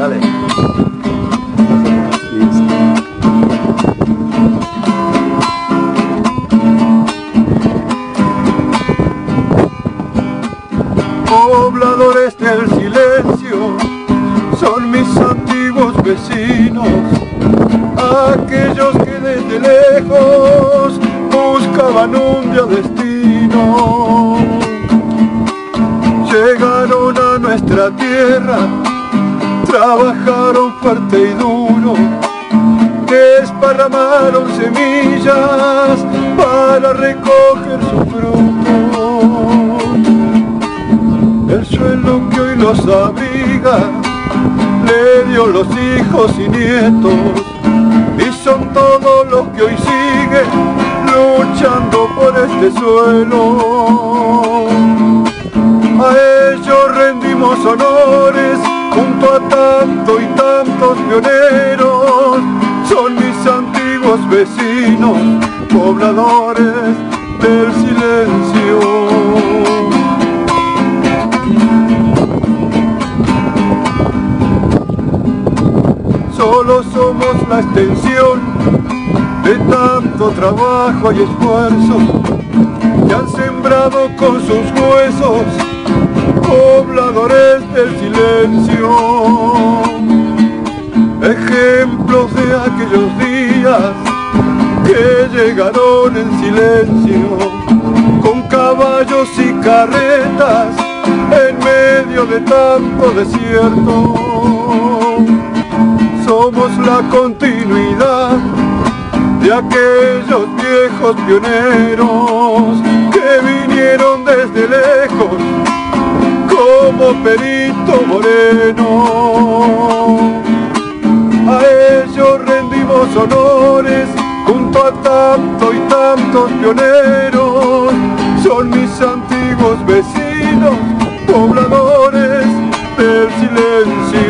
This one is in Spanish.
Dale. Pobladores del silencio son mis antiguos vecinos, aquellos que desde lejos buscaban un día destino. Llegaron a nuestra tierra, trabajaron fuerte y duro, desparramaron semillas para recoger su fruto. El suelo que hoy los abriga le dio los hijos y nietos y son todos los que hoy siguen luchando por este suelo. A ellos rendimos honores junto a tanto y tantos pioneros, son mis antiguos vecinos, pobladores del silencio. solo somos la extensión de tanto trabajo y esfuerzo que han sembrado con sus huesos pobladores del silencio. Ejemplos de aquellos días que llegaron en silencio con caballos y carretas en medio de tanto desierto somos la continuidad de aquellos viejos pioneros que vinieron desde lejos como Perito Moreno. A ellos rendimos honores junto a tanto y tantos pioneros. Son mis antiguos vecinos, pobladores del silencio.